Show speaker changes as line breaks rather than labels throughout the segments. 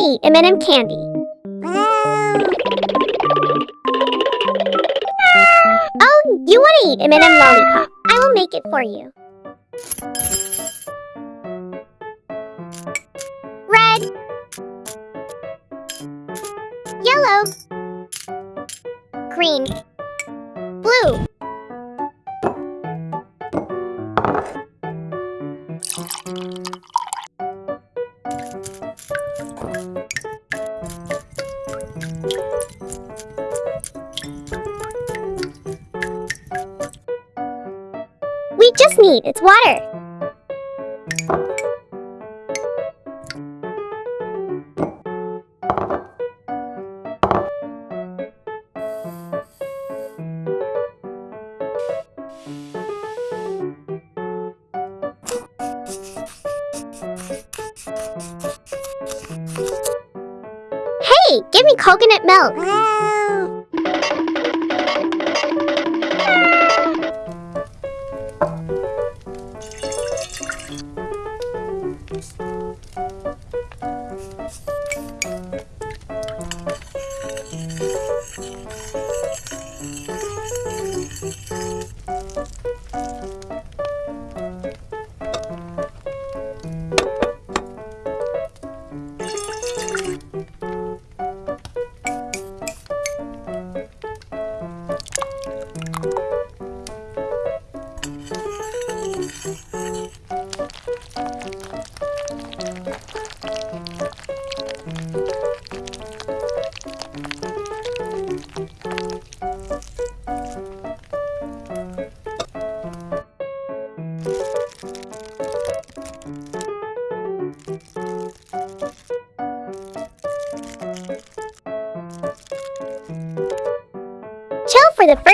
eat M&M candy. Oh, you want to eat M&M lollipop. I will make it for you. Red. Yellow. Green. We just need its water. Hey, give me coconut milk.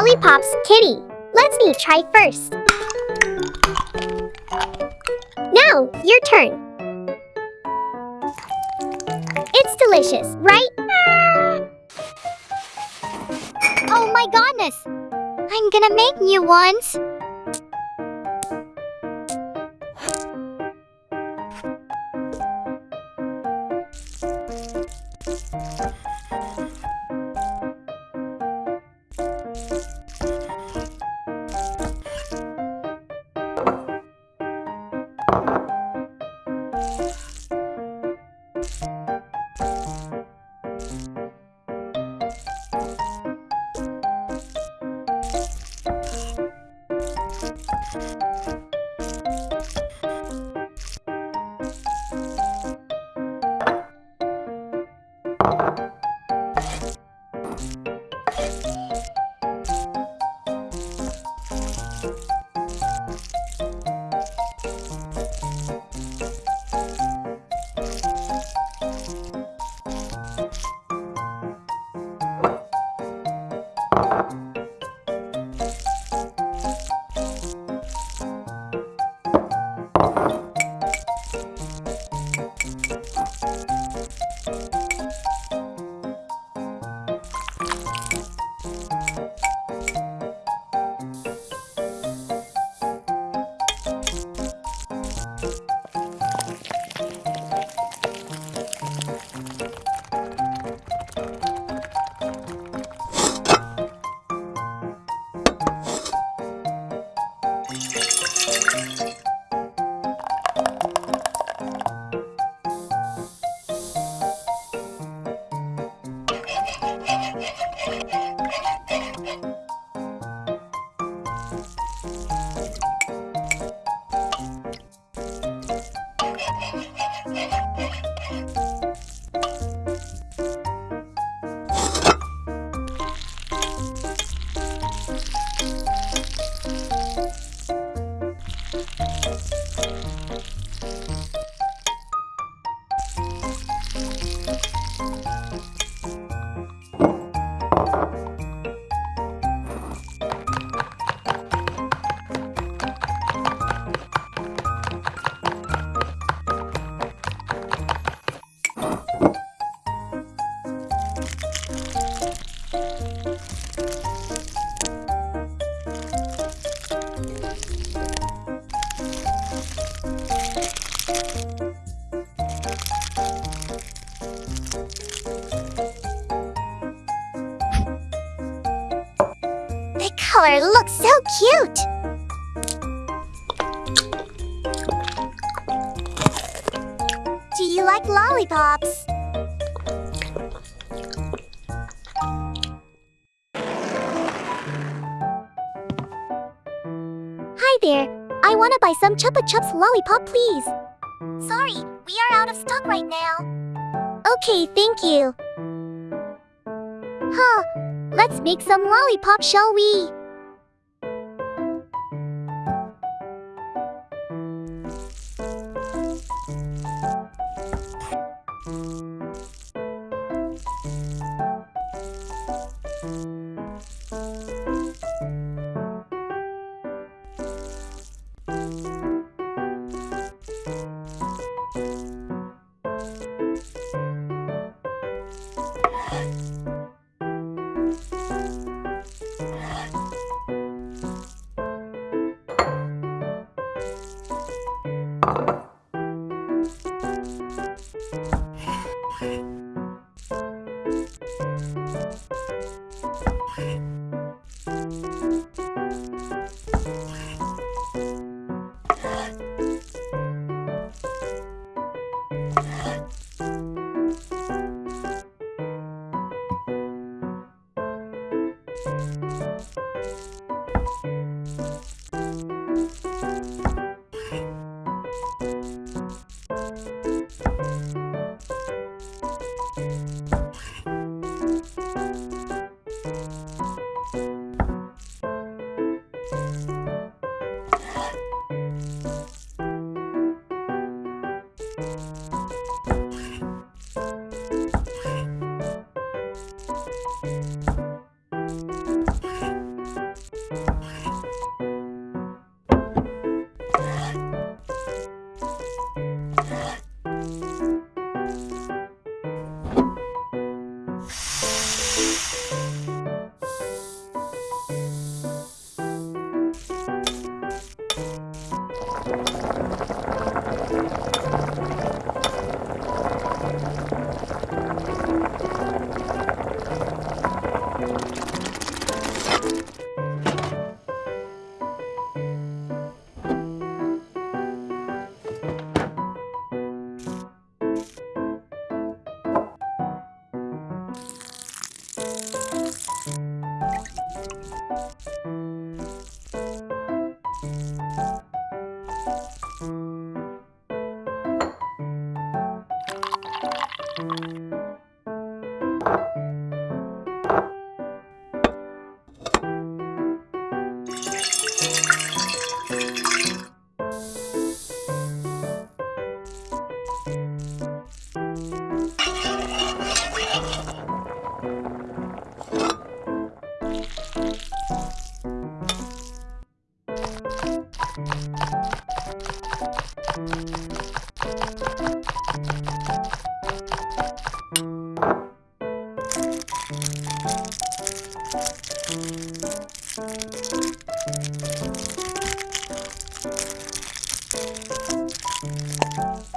lollipops, Kitty. Let me try first. Now, your turn. It's delicious, right? Oh my goodness! I'm gonna make new ones. Color looks so cute. Do you like lollipops? Hi there. I want to buy some Chupa Chups lollipop, please. Sorry, we are out of stock right now. Okay, thank you. Huh, let's make some lollipop, shall we? Música Música